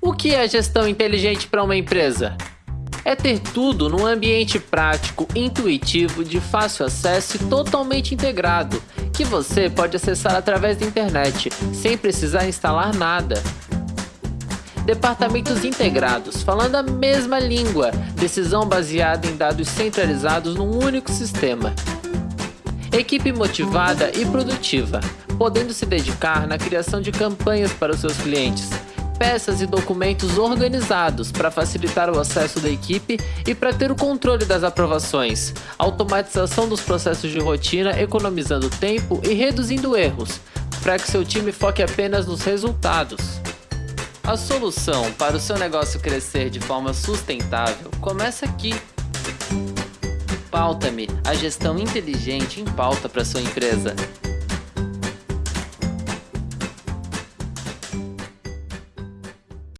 O que é gestão inteligente para uma empresa? É ter tudo num ambiente prático, intuitivo, de fácil acesso e totalmente integrado, que você pode acessar através da internet, sem precisar instalar nada. Departamentos integrados, falando a mesma língua, decisão baseada em dados centralizados num único sistema. Equipe motivada e produtiva, podendo se dedicar na criação de campanhas para os seus clientes, peças e documentos organizados para facilitar o acesso da equipe e para ter o controle das aprovações, automatização dos processos de rotina, economizando tempo e reduzindo erros, para que seu time foque apenas nos resultados. A solução para o seu negócio crescer de forma sustentável começa aqui. Pauta-me, a gestão inteligente em pauta para sua empresa.